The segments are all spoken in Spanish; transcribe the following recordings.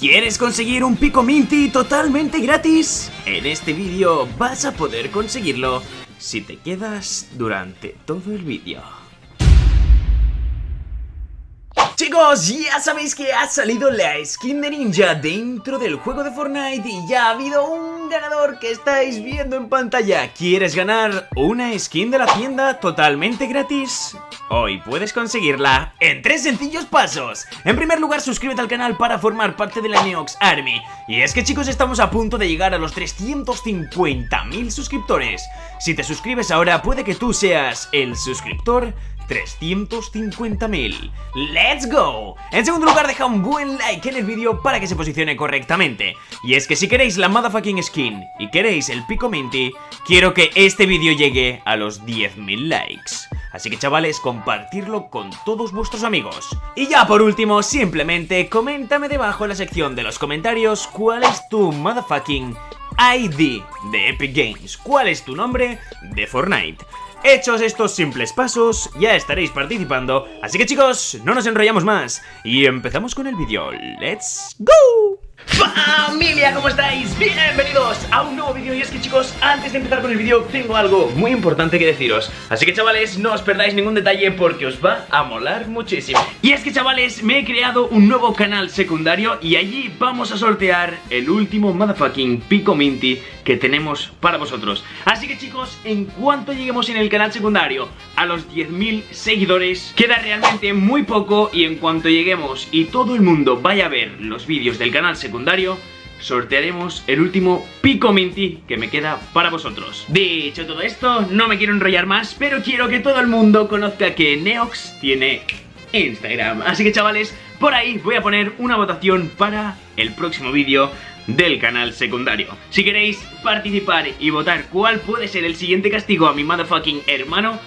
¿Quieres conseguir un Pico Minty totalmente gratis? En este vídeo vas a poder conseguirlo si te quedas durante todo el vídeo. Chicos, ya sabéis que ha salido la skin de ninja dentro del juego de Fortnite y ya ha habido un ganador que estáis viendo en pantalla. ¿Quieres ganar una skin de la tienda totalmente gratis? Hoy puedes conseguirla en tres sencillos pasos. En primer lugar, suscríbete al canal para formar parte de la Neox Army. Y es que chicos, estamos a punto de llegar a los 350.000 suscriptores. Si te suscribes ahora, puede que tú seas el suscriptor 350.000. ¡Let's go! En segundo lugar, deja un buen like en el vídeo para que se posicione correctamente. Y es que si queréis la motherfucking skin y queréis el pico minty, quiero que este vídeo llegue a los 10.000 likes. Así que chavales, compartirlo con todos vuestros amigos. Y ya por último, simplemente coméntame debajo en la sección de los comentarios cuál es tu motherfucking ID de Epic Games. ¿Cuál es tu nombre de Fortnite? Hechos estos simples pasos, ya estaréis participando, así que chicos, no nos enrollamos más y empezamos con el vídeo. ¡Let's go! Familia, ¿cómo estáis? Bienvenidos a un nuevo vídeo. Y es que chicos, antes de empezar con el vídeo tengo algo muy importante que deciros. Así que chavales, no os perdáis ningún detalle porque os va a molar muchísimo. Y es que chavales, me he creado un nuevo canal secundario y allí vamos a sortear el último motherfucking Pico Minty que tenemos para vosotros. Así que chicos, en cuanto lleguemos en el canal secundario a los 10.000 seguidores Queda realmente muy poco. Y en cuanto lleguemos y todo el mundo vaya a ver los vídeos del canal secundario sortearemos el último Pico Minty que me queda para vosotros. Dicho todo esto, no me quiero enrollar más, pero quiero que todo el mundo conozca que Neox tiene Instagram. Así que chavales, por ahí voy a poner una votación para el próximo vídeo del canal secundario. Si queréis participar y votar cuál puede ser el siguiente castigo a mi motherfucking hermano,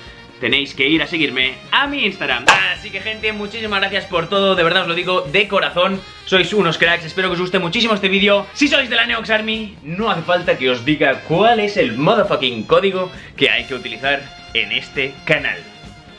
tenéis que ir a seguirme a mi Instagram Así que gente, muchísimas gracias por todo, de verdad os lo digo de corazón Sois unos cracks, espero que os guste muchísimo este vídeo Si sois de la Neox Army, no hace falta que os diga cuál es el motherfucking código que hay que utilizar en este canal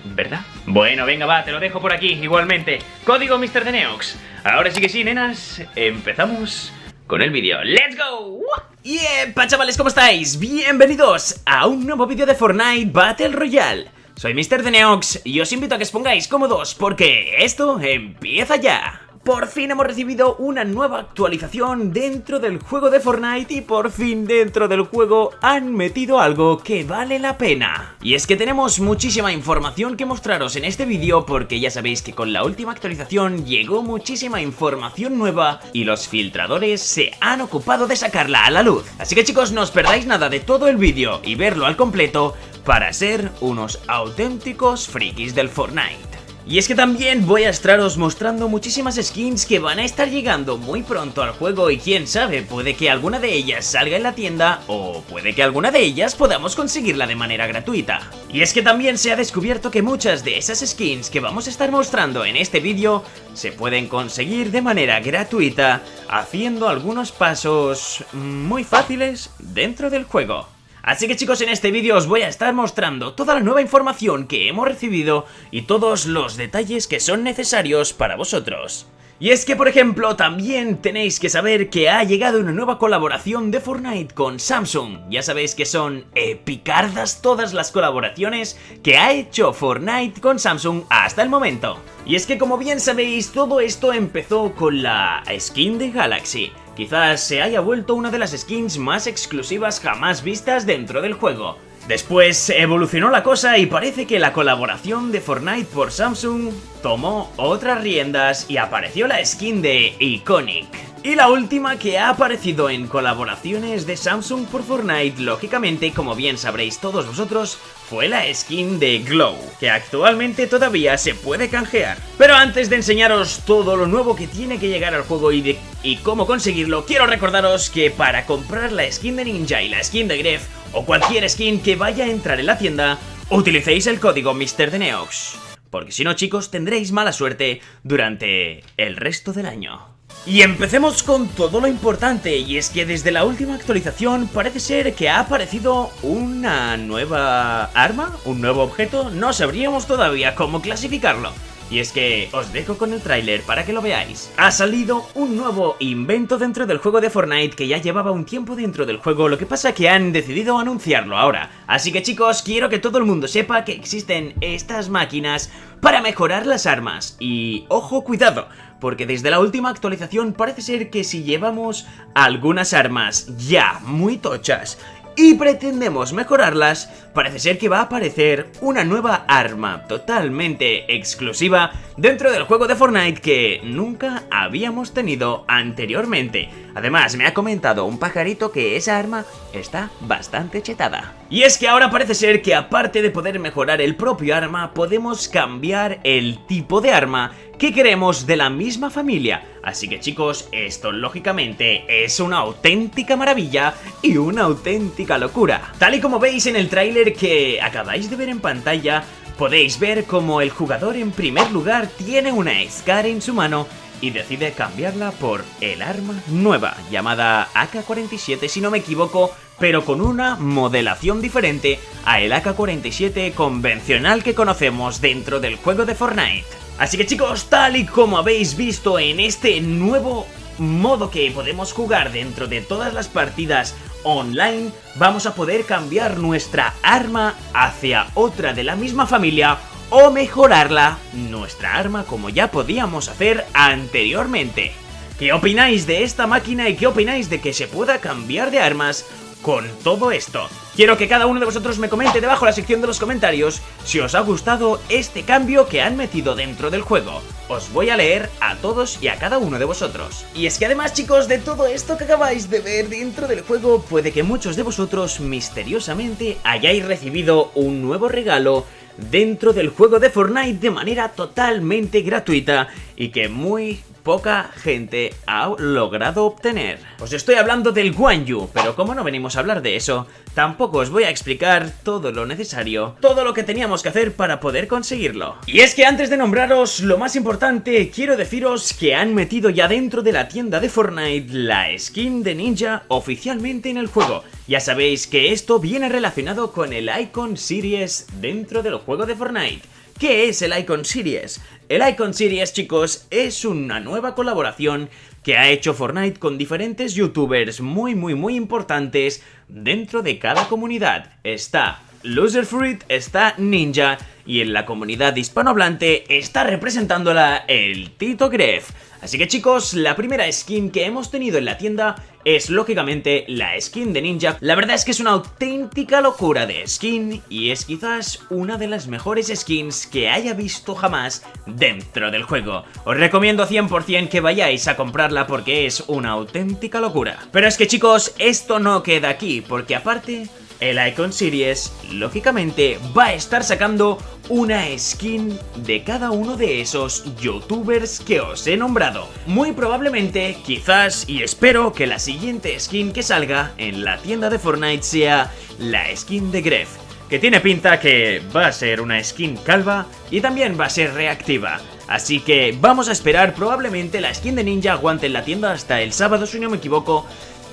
¿Verdad? Bueno, venga, va, te lo dejo por aquí, igualmente Código Mr. de Neox Ahora sí que sí, nenas, empezamos con el vídeo ¡Let's go! Y yeah, chavales, ¿cómo estáis? Bienvenidos a un nuevo vídeo de Fortnite Battle Royale soy Mr. de Neox y os invito a que os pongáis cómodos porque esto empieza ya. Por fin hemos recibido una nueva actualización dentro del juego de Fortnite y por fin dentro del juego han metido algo que vale la pena. Y es que tenemos muchísima información que mostraros en este vídeo porque ya sabéis que con la última actualización llegó muchísima información nueva y los filtradores se han ocupado de sacarla a la luz. Así que chicos, no os perdáis nada de todo el vídeo y verlo al completo para ser unos auténticos frikis del Fortnite. Y es que también voy a estaros mostrando muchísimas skins que van a estar llegando muy pronto al juego y quién sabe, puede que alguna de ellas salga en la tienda o puede que alguna de ellas podamos conseguirla de manera gratuita. Y es que también se ha descubierto que muchas de esas skins que vamos a estar mostrando en este vídeo se pueden conseguir de manera gratuita haciendo algunos pasos muy fáciles dentro del juego. Así que chicos, en este vídeo os voy a estar mostrando toda la nueva información que hemos recibido y todos los detalles que son necesarios para vosotros. Y es que, por ejemplo, también tenéis que saber que ha llegado una nueva colaboración de Fortnite con Samsung. Ya sabéis que son epicardas todas las colaboraciones que ha hecho Fortnite con Samsung hasta el momento. Y es que, como bien sabéis, todo esto empezó con la skin de Galaxy quizás se haya vuelto una de las skins más exclusivas jamás vistas dentro del juego. Después evolucionó la cosa y parece que la colaboración de Fortnite por Samsung tomó otras riendas y apareció la skin de Iconic. Y la última que ha aparecido en colaboraciones de Samsung por Fortnite, lógicamente, como bien sabréis todos vosotros, fue la skin de Glow, que actualmente todavía se puede canjear. Pero antes de enseñaros todo lo nuevo que tiene que llegar al juego y, cómo conseguirlo, quiero recordaros que para comprar la skin de Ninja y la skin de Gref, o cualquier skin que vaya a entrar en la tienda, utilicéis el código MrDeneox. Porque si no chicos, tendréis mala suerte durante el resto del año. Y empecemos con todo lo importante, y es que desde la última actualización parece ser que ha aparecido una nueva arma, un nuevo objeto, no sabríamos todavía cómo clasificarlo. Y es que os dejo con el tráiler para que lo veáis. Ha salido un nuevo invento dentro del juego de Fortnite que ya llevaba un tiempo dentro del juego, lo que pasa que han decidido anunciarlo ahora. Así que chicos, quiero que todo el mundo sepa que existen estas máquinas para mejorar las armas. Y ojo, cuidado, porque desde la última actualización parece ser que si llevamos algunas armas ya muy tochas y pretendemos mejorarlas, parece ser que va a aparecer una nueva arma totalmente exclusiva dentro del juego de Fortnite que nunca habíamos tenido anteriormente. Además, me ha comentado un pajarito que esa arma está bastante chetada. Y es que ahora parece ser que aparte de poder mejorar el propio arma, podemos cambiar el tipo de arma que queremos de la misma familia. Así que chicos, esto lógicamente es una auténtica maravilla y una auténtica locura. Tal y como veis en el tráiler que acabáis de ver en pantalla, podéis ver como el jugador en primer lugar tiene una Scar en su mano y decide cambiarla por el arma nueva, llamada AK-47 si no me equivoco, pero con una modelación diferente a el AK-47 convencional que conocemos dentro del juego de Fortnite. Así que chicos, tal y como habéis visto en este nuevo modo que podemos jugar dentro de todas las partidas online, vamos a poder cambiar nuestra arma hacia otra de la misma familia o mejorarla, nuestra arma como ya podíamos hacer anteriormente. ¿Qué opináis de esta máquina y qué opináis de que se pueda cambiar de armas con todo esto? Quiero que cada uno de vosotros me comente debajo en la sección de los comentarios si os ha gustado este cambio que han metido dentro del juego. Os voy a leer a todos y a cada uno de vosotros. Y es que además chicos, de todo esto que acabáis de ver dentro del juego, puede que muchos de vosotros misteriosamente hayáis recibido un nuevo regalo dentro del juego de Fortnite de manera totalmente gratuita y que muy poca gente ha logrado obtener. Os estoy hablando del Guan Yu, pero como no venimos a hablar de eso, tampoco os voy a explicar todo lo necesario, todo lo que teníamos que hacer para poder conseguirlo. Y es que antes de nombraros lo más importante, quiero deciros que han metido ya dentro de la tienda de Fortnite la skin de ninja oficialmente en el juego. Ya sabéis que esto viene relacionado con el Icon Series dentro del juego de Fortnite. ¿Qué es el Icon Series? El Icon Series, chicos, es una nueva colaboración que ha hecho Fortnite con diferentes youtubers muy muy muy importantes dentro de cada comunidad. Está Loser Fruit, está Ninja y en la comunidad hispanohablante está representándola el Tito Gref. Así que chicos, la primera skin que hemos tenido en la tienda es lógicamente la skin de Ninja. La verdad es que es una auténtica locura de skin y es quizás una de las mejores skins que haya visto jamás dentro del juego. Os recomiendo 100% que vayáis a comprarla porque es una auténtica locura. Pero es que chicos, esto no queda aquí porque aparte el Icon Series, lógicamente, va a estar sacando una skin de cada uno de esos youtubers que os he nombrado. Muy probablemente, quizás y espero que la siguiente skin que salga en la tienda de Fortnite sea la skin de Gref, que tiene pinta que va a ser una skin calva y también va a ser reactiva. Así que vamos a esperar, probablemente la skin de ninja aguante en la tienda hasta el sábado si no me equivoco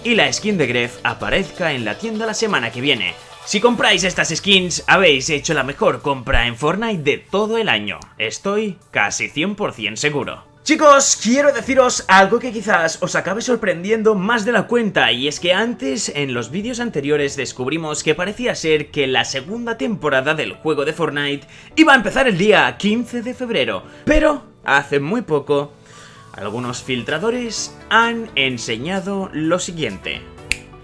y la skin de Gref aparezca en la tienda la semana que viene. Si compráis estas skins, habéis hecho la mejor compra en Fortnite de todo el año. Estoy casi 100% seguro. Chicos, quiero deciros algo que quizás os acabe sorprendiendo más de la cuenta y es que antes, en los vídeos anteriores, descubrimos que parecía ser que la segunda temporada del juego de Fortnite iba a empezar el día 15 de febrero, pero hace muy poco algunos filtradores han enseñado lo siguiente.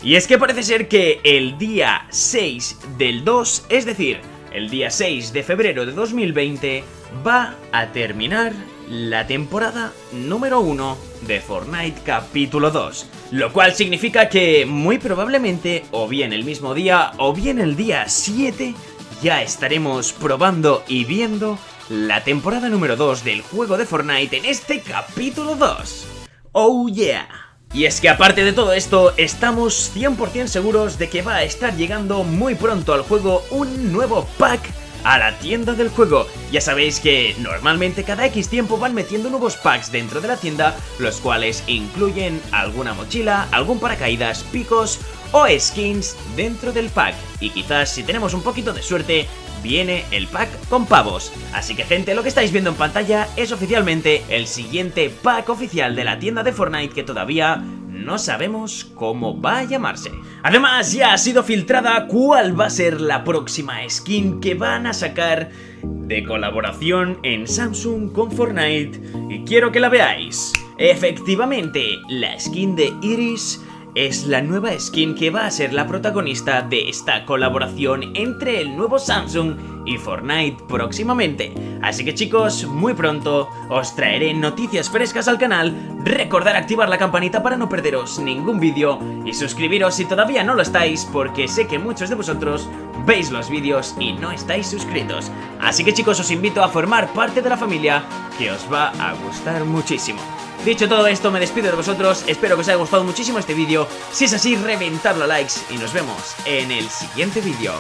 Y es que parece ser que el día 6 del 2, es decir, el día 6 de febrero de 2020, va a terminar la temporada número 1 de Fortnite capítulo 2. Lo cual significa que muy probablemente, o bien el mismo día, o bien el día 7, ya estaremos probando y viendo la temporada número 2 del juego de Fortnite en este capítulo 2. ¡Oh yeah! Y es que aparte de todo esto, estamos 100% seguros de que va a estar llegando muy pronto al juego un nuevo pack a la tienda del juego. Ya sabéis que normalmente cada X tiempo van metiendo nuevos packs dentro de la tienda, los cuales incluyen alguna mochila, algún paracaídas, picos o skins dentro del pack. Y quizás si tenemos un poquito de suerte, viene el pack con pavos. Así que gente, lo que estáis viendo en pantalla es oficialmente el siguiente pack oficial de la tienda de Fortnite que todavía no sabemos cómo va a llamarse. Además, ya ha sido filtrada cuál va a ser la próxima skin que van a sacar de colaboración en Samsung con Fortnite y quiero que la veáis. Efectivamente, la skin de Iris es la nueva skin que va a ser la protagonista de esta colaboración entre el nuevo Samsung y Fortnite próximamente. Así que chicos, muy pronto os traeré noticias frescas al canal, recordar activar la campanita para no perderos ningún vídeo y suscribiros si todavía no lo estáis porque sé que muchos de vosotros veis los vídeos y no estáis suscritos. Así que chicos os invito a formar parte de la familia que os va a gustar muchísimo. Dicho todo esto, me despido de vosotros, espero que os haya gustado muchísimo este vídeo, si es así, reventadlo a likes y nos vemos en el siguiente vídeo.